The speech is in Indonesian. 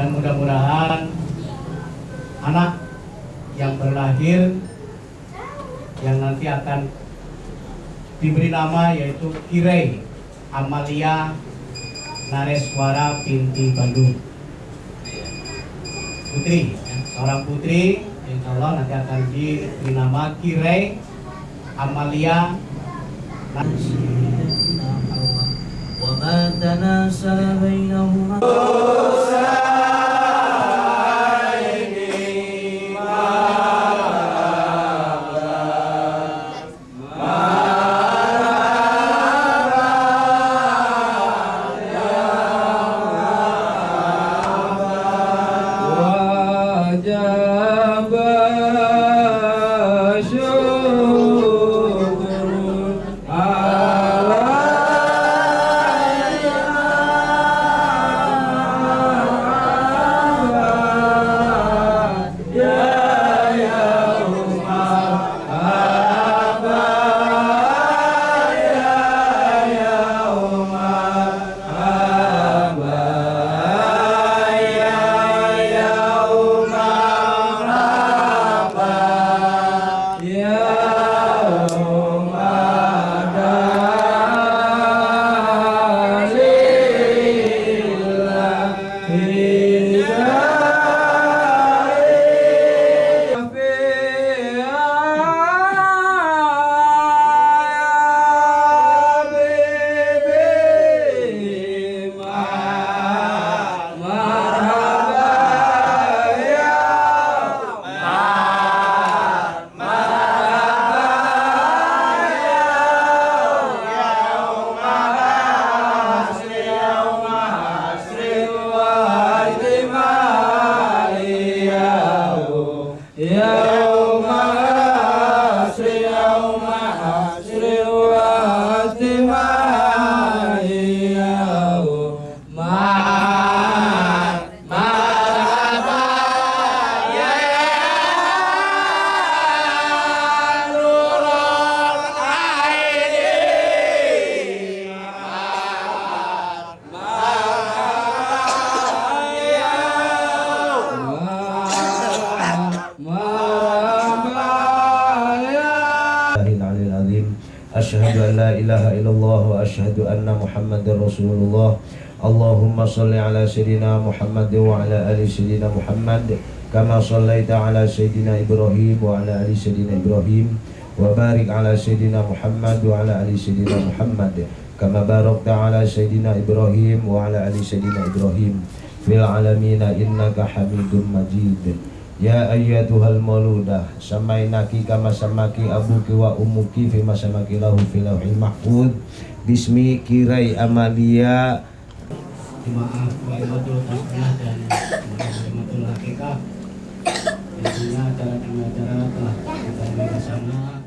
dan mudah-mudahan anak yang berlahir yang nanti akan diberi nama yaitu Kirei Amalia Nareswara Pinti Bandung. Putri ya, seorang putri insya Allah nanti akan diberi nama Kirei Amalia Nareswara. لا إله إلا الله وأشهد أن محمد رسول الله اللهم صل على سيدنا محمد وعلى آل سيدنا محمد كما صليت على سيدنا إبراهيم وعلى آل سيدنا إبراهيم وبارك على سيدنا محمد وعلى آل سيدنا محمد كما باركت على سيدنا إبراهيم وعلى آل سيدنا إبراهيم. في العالمين إنك حميد مجيد. Ya ayyatuhal mauludah Samainaki kama samaki abuki wa umuki Fima samaki lahu filauhil mahfud. Bismi kirai amalia. Tasbih dan Waimatul Hakikah. Tentunya acara demi acara telah kita bersama